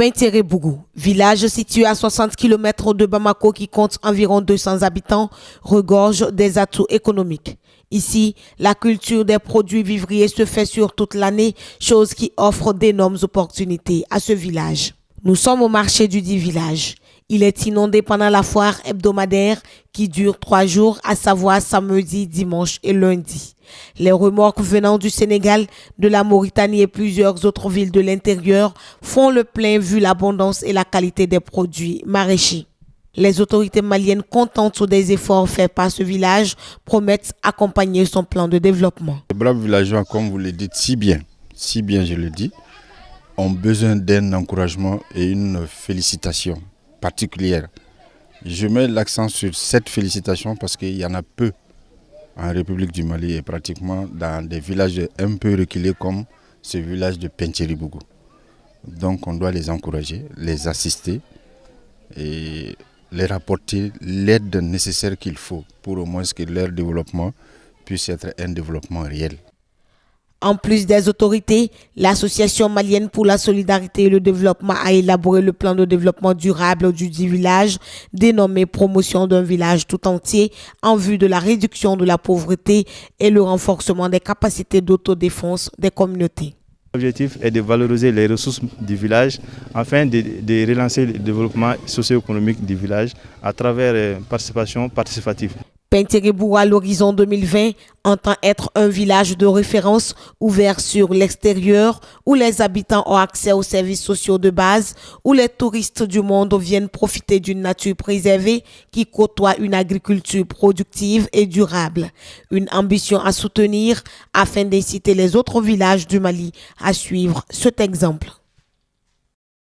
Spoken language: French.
Pintere-Bougou, village situé à 60 km de Bamako qui compte environ 200 habitants, regorge des atouts économiques. Ici, la culture des produits vivriers se fait sur toute l'année, chose qui offre d'énormes opportunités à ce village. Nous sommes au marché du dit village. Il est inondé pendant la foire hebdomadaire qui dure trois jours, à savoir samedi, dimanche et lundi. Les remorques venant du Sénégal, de la Mauritanie et plusieurs autres villes de l'intérieur font le plein vu l'abondance et la qualité des produits maraîchers. Les autorités maliennes, contentes des efforts faits par ce village, promettent accompagner son plan de développement. Les braves villageois, comme vous le dites si bien, si bien je le dis, ont besoin d'un encouragement et une félicitation particulière. Je mets l'accent sur cette félicitation parce qu'il y en a peu en République du Mali et pratiquement dans des villages un peu reculés comme ce village de Pencheribougou. Donc on doit les encourager, les assister et leur apporter l'aide nécessaire qu'il faut pour au moins que leur développement puisse être un développement réel. En plus des autorités, l'Association malienne pour la solidarité et le développement a élaboré le plan de développement durable du dit village, dénommé Promotion d'un village tout entier, en vue de la réduction de la pauvreté et le renforcement des capacités d'autodéfense des communautés. L'objectif est de valoriser les ressources du village afin de, relancer le développement socio-économique du village à travers une euh, participation participative. Penterebou à l'horizon 2020 entend être un village de référence ouvert sur l'extérieur où les habitants ont accès aux services sociaux de base, où les touristes du monde viennent profiter d'une nature préservée qui côtoie une agriculture productive et durable. Une ambition à soutenir afin d'inciter les autres villages du Mali à suivre cet exemple.